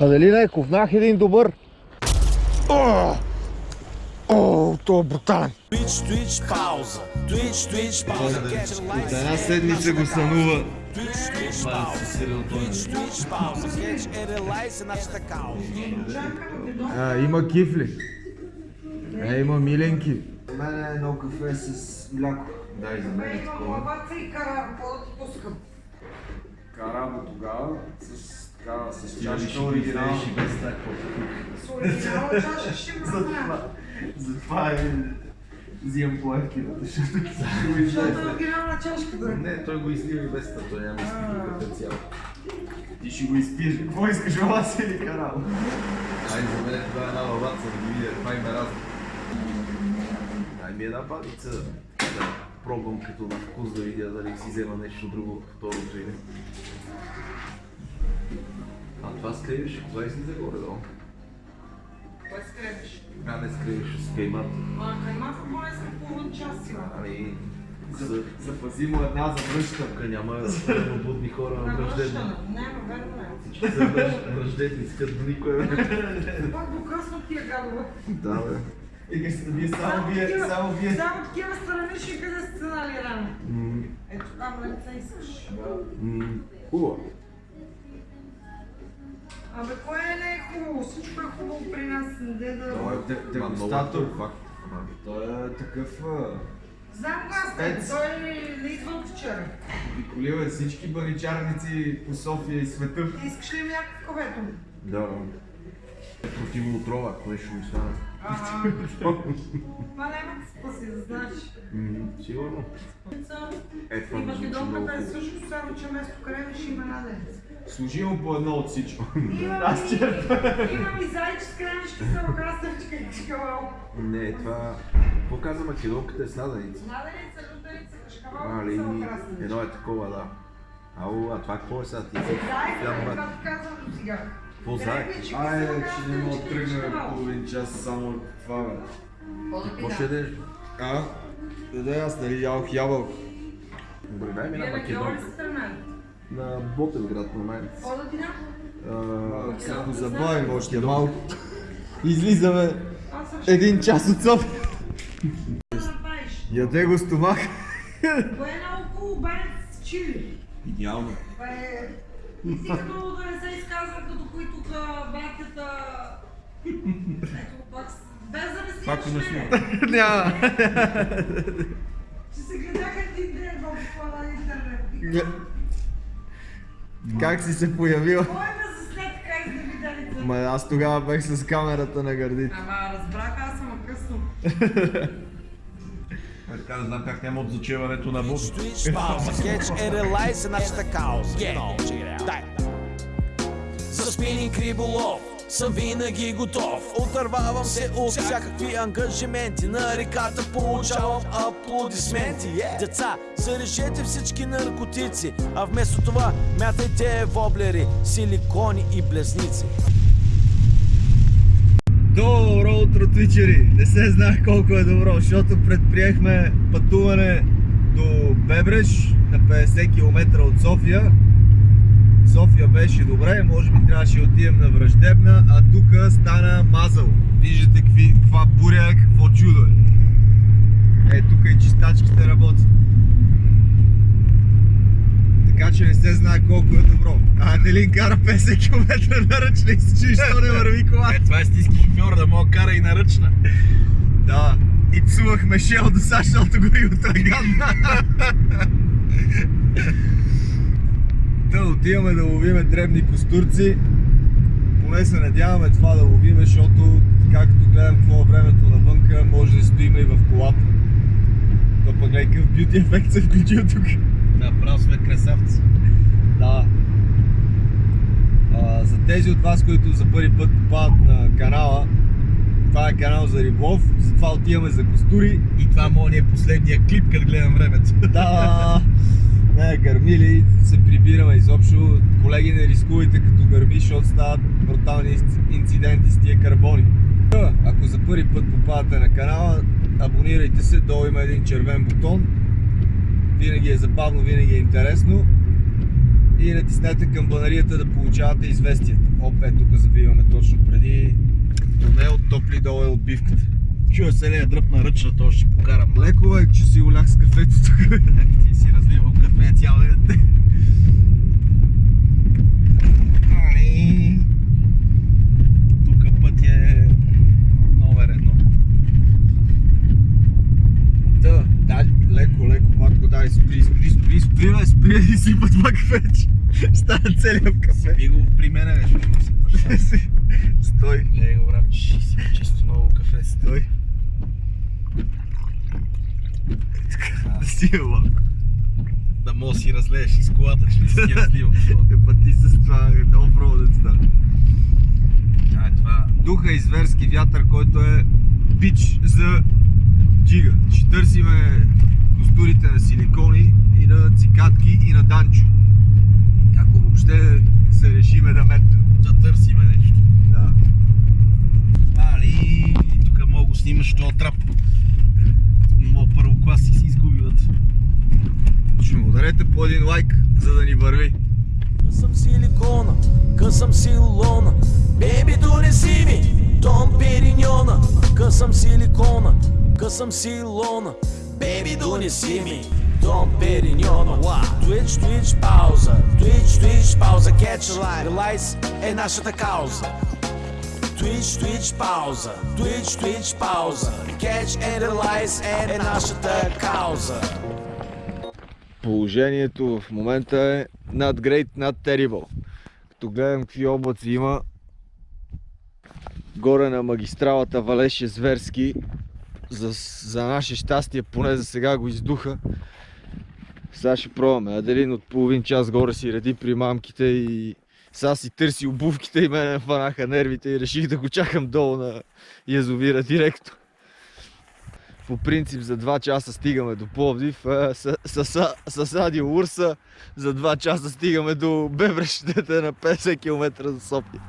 Аделина е ковнах един добър. О, О, то е брутален. Twitch, Twitch, пауза. Twitch, Twitch, пауза. От една седмица го сънува. Twitch, Twitch, пауза. Twitch, Twitch, пауза. Catch a light е нашата кауза. А, има кифли. Е, има миленки. За мен е едно кафе с мляко. Дай за мен Има лаваца и кара, какво да ти пускам? Карамо тогава с, така, с чашка оригинал. С оригинала чаша ще има храна. Затова е... Взимам по ефтината, защото Защото е оригинална чашка, бе. Не, той го излива и без той няма изпити като цяло. ти ще го изпиеш. Какво искаш, лаваса или карамо? Ай, за мен това е една лаваца, да ги видя, това има разлика. Дай ми една бадица, да пробвам като на вкус да видя дали си взема нещо друго от второто или. А това скривиш, кога излиза горе-долу? Кое скребиш? А, не скривиш с каймата. Ма, каймака поне за половин час има. Ами, За- за Запази му една за връща. тук няма будни хора На връщане. Няма, верно е. Всички са искат до никой. Пак до късно тия гадове. Да, бе. И вие само вие, само вие. Само такива странични, къде сте станали рано. Ето там лице искаш. Хубаво. Абе, кое не е хубаво? Всичко е хубаво при нас. Не да... Той е дегустатор. е факт. Ама, Той е такъв... Знам го аз, той не идва от вчера. Обиколил е всички баничарници по София и света. Искаш ли мяко в кафето? Да. Е противоотрова, ако нещо ми стане. Това няма да спаси, да знаеш. Сигурно. Е, това И ми македонката е също, само че вместо крем ще има наденец. Служи му по едно от всичко. Имам Аз и, ти имам и зайче с кремешки с краставичка и чкавал. Не, това... Какво каза македонката е с наденица? Наденица, лютеница, кашкавал, А, ли, само краставичка. едно е такова, да. Ау, а това какво е сега? Ти си Заек, Трябва това ти казвам до сега. Какво Айде, само че не мога да кашкавал. половин час само това, бе. Какво ще ядеш? А? Да, да, аз нали ядох ябълка. Добре, дай ми на македонка. На Ботевград ти дам? А, Сега го забавим още малко. Излизаме един час от София. Да направиш. Яде го стомах. Кое е наоколо банец с чили? Идеално. Бе, ти си като да не се изказва, като кои тук братята... Ето, пак без да не Пак снимаш не мене. Няма. Че се гледаха един ден в това на интернет. Как си се появил? Кой ме заснет как да видели? Ма аз тогава бех с камерата на гърдите. Ама разбрах, аз съм късно. Е, така да знам как няма от зачеването на Бог. Twitch, пауза. Catch a light е нашата кауза. Yeah. Дай. За спининг риболов съм винаги готов Отървавам се от всякакви ангажименти На реката получавам аплодисменти yeah. Деца, зарежете всички наркотици А вместо това мятайте воблери, силикони и блесници Добро утро, твичери! Не се знае колко е добро, защото предприехме пътуване до Бебреш на 50 км от София. София беше добре, може би трябваше да отидем на Враждебна, а тук стана мазало. Виждате какви, каква буря, какво чудо е. Е, тук и чистачките работят. Така че не се знае колко е добро. А Аделин кара 50 км на ръчна и се чуеш, що не върви кола. Е, това е истински шофьор да мога кара и на ръчна. Да, и псувахме Шел до сега, защото горивото е гадна. Да, отиваме да ловиме дребни костурци. Поне се надяваме това да ловиме, защото както гледам какво е времето навънка, може да стоим и в колата. То пък гледай какъв бюти ефект се включил тук. Направо сме красавци. Да. А, за тези от вас, които за първи път попадат на канала, това е канал за риболов, затова отиваме за костури. И това може да е последния клип, като гледам времето. Да, не, гърмили, се прибираме изобщо. Колеги, не рискувайте като гърми, защото стават брутални инциденти с тия карбони. Ако за първи път попадате на канала, абонирайте се, долу има един червен бутон. Винаги е забавно, винаги е интересно. и натиснете камбанарията да получавате известията. Оп, е, тук завиваме точно преди тунел, топли долу е отбивката. Чуя се ли е дръпна ръчна, то ще покарам. Леко е, че си олях с кафето тук. Ти си разливал кафе цял ден. Тук път е номер едно. Да, да, леко, леко, матко, дай, спри, спри, спри, спри, бе, спри и сипа това кафе, че става целият в кафе. Би го при мене, си Стой, Лей го, брат, че си чисто ново кафе. стой. Да си е мога да си разлееш из колата, ще си разливал. Е, па ти с това много проводец, да. Това Духа и зверски вятър, който е бич за джига. Ще търсиме костурите на силикони и на цикатки и на данчо. Ако въобще се решиме да метнем. да търсиме нещо. Да. Али, тук мога го снимаш този трап. Моят първокласник си изгуби вътре. Ще му ударете по един лайк, за да ни върви. Късам силикона, късам силона Беби донеси ми Дом Периньона. Късам силикона, късам силона Беби донеси ми Дом Периньона. Twitch, Twitch, пауза Twitch, Twitch, пауза. Catch line Релайз е нашата кауза. Twitch, Twitch, пауза Twitch, Twitch, пауза. Catch and Realize е нашата кауза Положението в момента е not great, not terrible. Като гледам какви облаци има, горе на магистралата валеше зверски. За, за наше щастие, поне за сега го издуха. Сега ще пробваме. Аделин от половин час горе си реди при мамките и сега си търси обувките и мене ме фанаха нервите и реших да го чакам долу на язовира директно. По принцип за 2 часа стигаме до Пловдив. С, Радио Урса за 2 часа стигаме до Бебрещите на 50 км за София.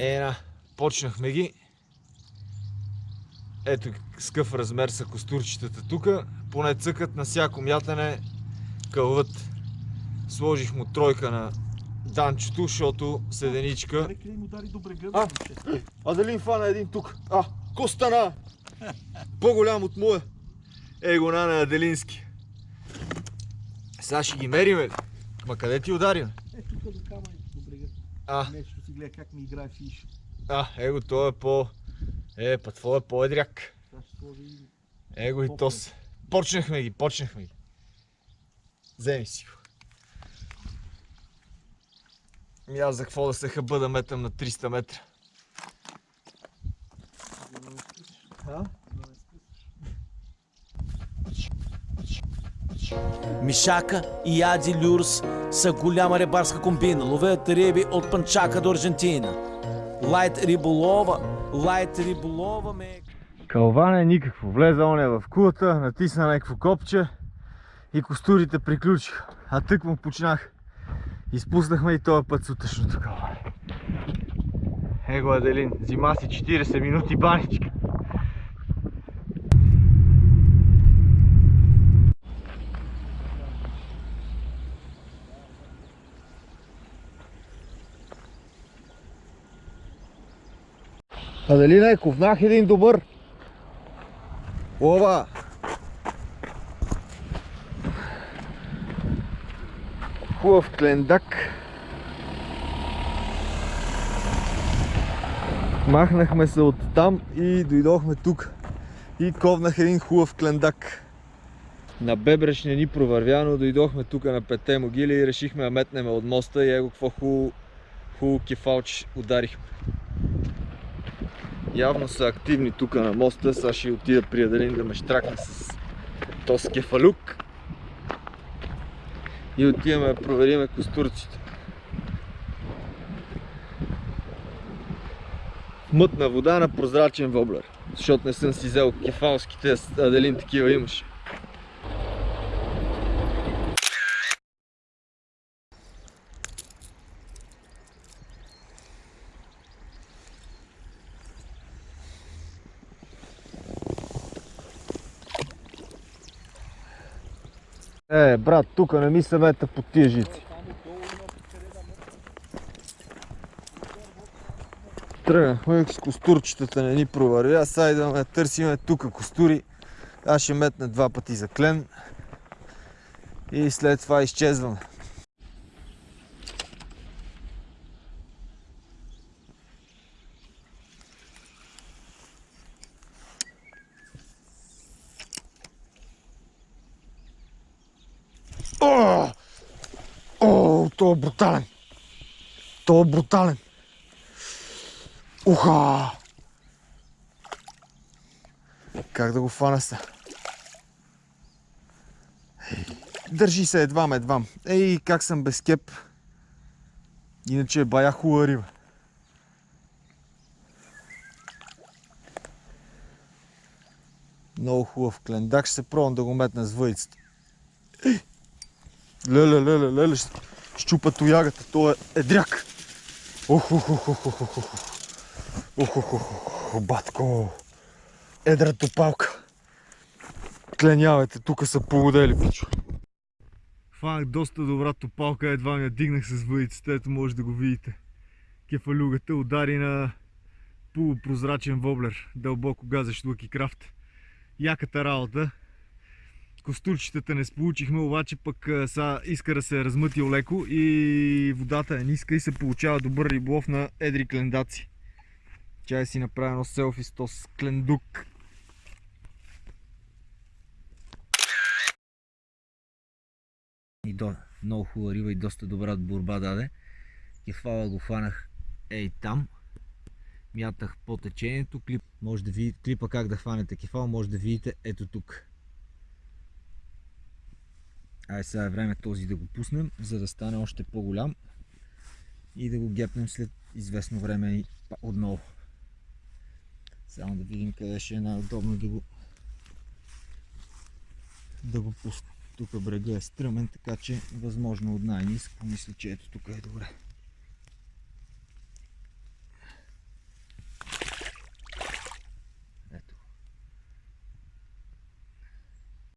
Ена, почнахме ги. Ето с какъв размер са костурчетата тук. Поне цъкат на всяко мятане кълват. Сложих му тройка на данчото, защото седеничка. Брега. А, Аделин фана един тук. А, Костана! По-голям от моя. Ей го на Аделински. Сега ще ги мериме? Ма къде ти ударим? Е, тук до камъни. А, Нещо си гледа как ми играе фиш. а, его, той е по... Е, па твой е по-едряк. Его и то се. Почнахме ги, почнахме ги. Вземи си го. Ми аз за какво да се хъба да метам на 300 метра? А? Мишака и Ади Люрс са голяма рибарска комбина. Ловят риби от Панчака до Аржентина. Лайт риболова, лайт риболова ме... Калване никакво. Влезе оня в кулата, натисна някакво копче и костурите приключиха. А тък му почнах. Изпуснахме и този път сутрешното калване. Его Аделин, взима си 40 минути баничка. Аделина е ковнах един добър. Ова! Хубав клендак. Махнахме се от там и дойдохме тук. И ковнах един хубав клендак. На Бебреш не ни провървя, но дойдохме тук на пете могили и решихме да метнем от моста и его какво хубаво хубаво кефалч ударихме. Явно са активни тук на моста. Сега ще отида при Аделин да ме штракне с този кефалюк. И отиваме да провериме костурците. Мътна вода на прозрачен воблер. защото не съм си взел кефалските, Аделин такива имаш. Е, брат, тук не ми съвета по тия жици. Тръгнахме с костурчетата не ни провари. Аз сега идваме да търсиме тук костури. Аз ще метна два пъти за клен. И след това изчезваме. О! О, то е брутален! То е брутален! Уха! Как да го фана се? Държи се едвам, едвам. Ей, как съм без кеп. Иначе е бая хубава риба. Много хубав клендак. Ще се пробвам да го метна с въйцата. Леле, леле, леле, щупа тоягата. То е едряк. Ох, ох, ох, ох, ох, ох, ох. Ох, ох, батко. Едра топалка. Кленявайте, тук са полудели, пичо. Фанах доста добра топалка, едва ми дигнах с въдицата, ето може да го видите. Кефалюгата удари на полупрозрачен воблер, дълбоко газещ лъки крафт. Яката работа. Костурчетата не сполучихме, обаче пък а, са иска да се е размътил леко и водата е ниска и се получава добър риболов на едри клендаци. Чай си направя едно селфи с този клендук. И до, много хубава риба и доста добра борба даде. Кефала го фанах ей там. Мятах по течението. Клип, може да видите, клипа как да хванете кефал, може да видите ето тук. Ай сега е време този да го пуснем, за да стане още по-голям и да го гепнем след известно време и отново. Само да видим къде ще е най-удобно да го да го пусна. Тук брега е стръмен, така че възможно от най-низко. Мисля, че ето тук е добре.